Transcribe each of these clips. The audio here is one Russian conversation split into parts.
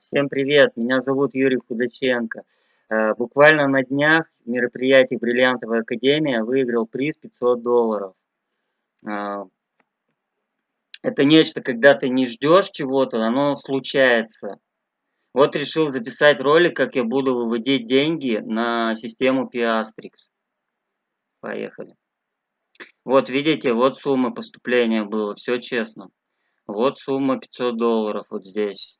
Всем привет, меня зовут Юрий Худаченко. Э, буквально на днях в мероприятии «Бриллиантовая академия» выиграл приз 500 долларов. Э, это нечто, когда ты не ждешь чего-то, оно случается. Вот решил записать ролик, как я буду выводить деньги на систему Piastrix. Поехали. Вот видите, вот сумма поступления было, все честно. Вот сумма 500 долларов вот здесь.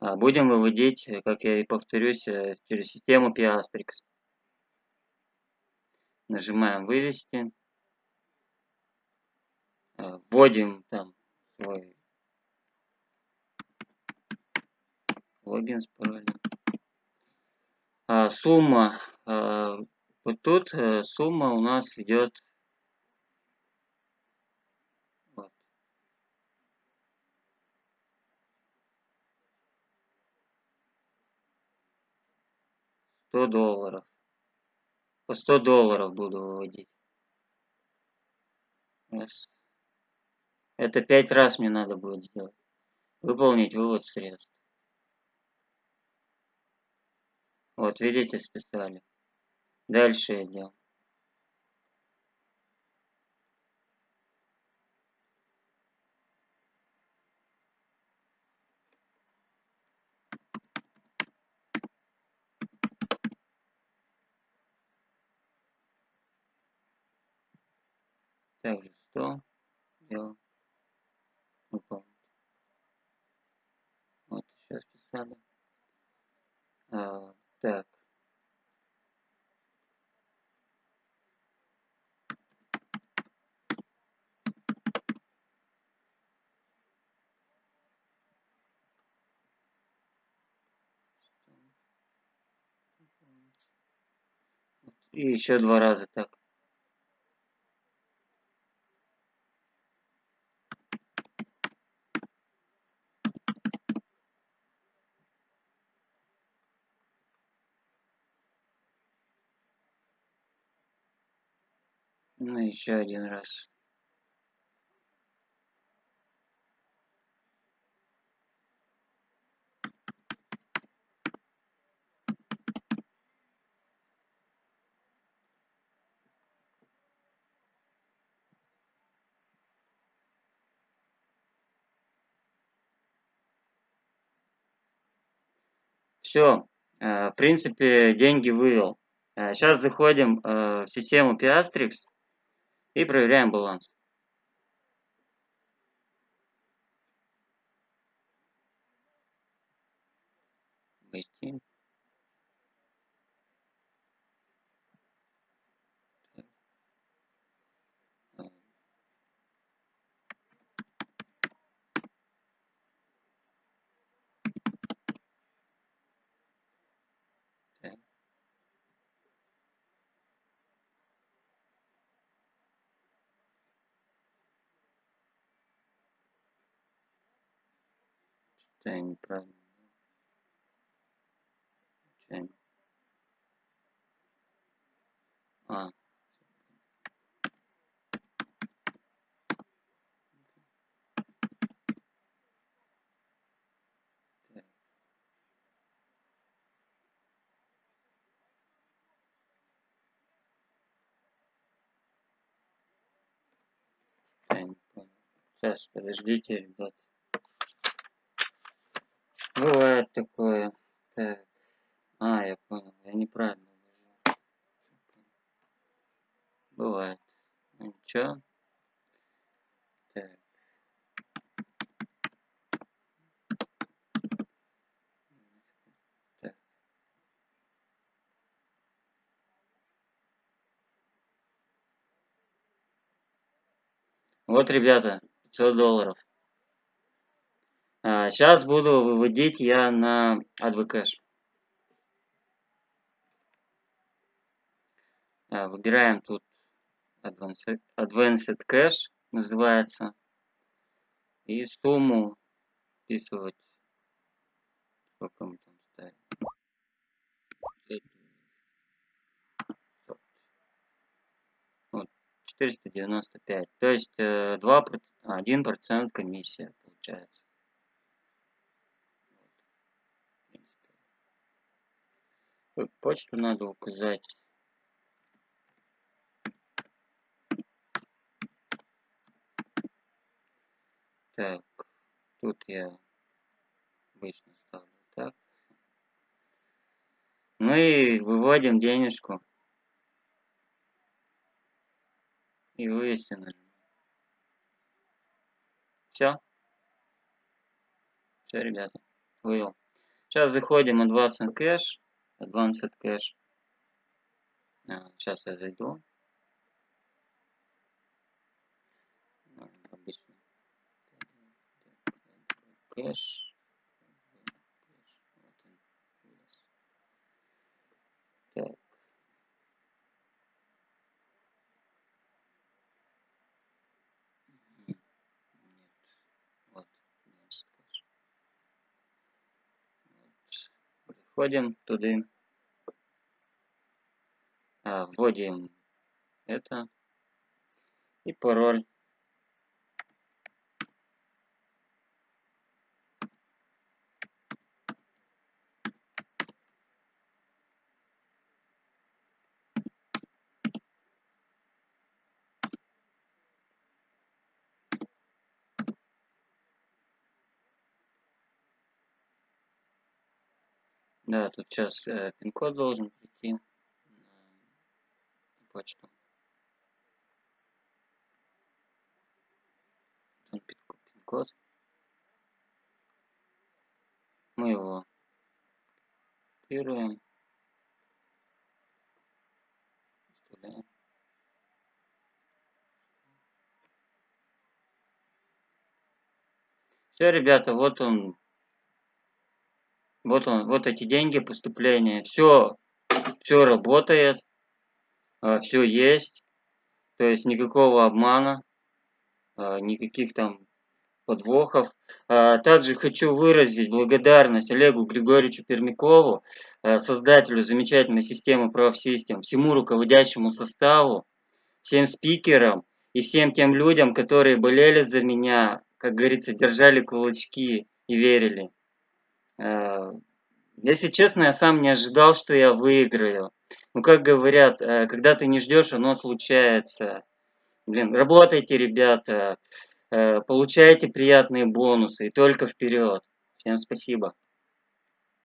А, будем выводить, э, как я и повторюсь, э, через систему Piastrix. Нажимаем «Вывести». Э, вводим там свой логин с паролем. Сумма. Вот тут сумма у нас идет 100 долларов. По 100 долларов буду выводить. Это 5 раз мне надо будет сделать. Выполнить вывод средств. Вот, видите, списали. Дальше идем. Также 100 делаем выполнить. Вот сейчас писали. А, так. И еще два раза так. Ну, еще один раз. Все, э, в принципе, деньги вывел. Сейчас э, заходим э, в систему Piastrix и проверяем баланс. Войти. Я неправильно. Случайно. А. Сейчас, подождите, ребят. Бывает такое. Так. А, я понял. Я неправильно нажал. Бывает. Ну ничего. Так. так. Вот, ребята, 500 долларов. Сейчас а, буду выводить я на AdvoCash. А, выбираем тут Advanced, Advanced Cash называется. И сумму вписывать. Сколько мы там ставим? Вот, 495. То есть 2, э, 1% комиссия получается. Почту надо указать. Так, тут я обычно ставлю так. Ну и выводим денежку. И вывести нажимаем. Все. Все, ребята, вывел. Сейчас заходим Advanced Cache. Advanced Cache. А, сейчас я зайду. Обычно. Кэш. Так. Входим туда. А, вводим это. И пароль. Да, тут сейчас э, пин-код должен прийти на почту. Пин-код. Мы его копируем. Вставляем. Все, ребята, вот он вот он, вот эти деньги поступления. Все, все работает, а, все есть. То есть никакого обмана, а, никаких там подвохов. А, также хочу выразить благодарность Олегу Григорьевичу Пермякову, создателю замечательной системы ProfSystem, всему руководящему составу, всем спикерам и всем тем людям, которые болели за меня, как говорится, держали кулачки и верили. Э, если честно, я сам не ожидал, что я выиграю. Ну, как говорят, э, когда ты не ждешь, оно случается. Блин, работайте, ребята, э, получайте приятные бонусы и только вперед. Всем спасибо.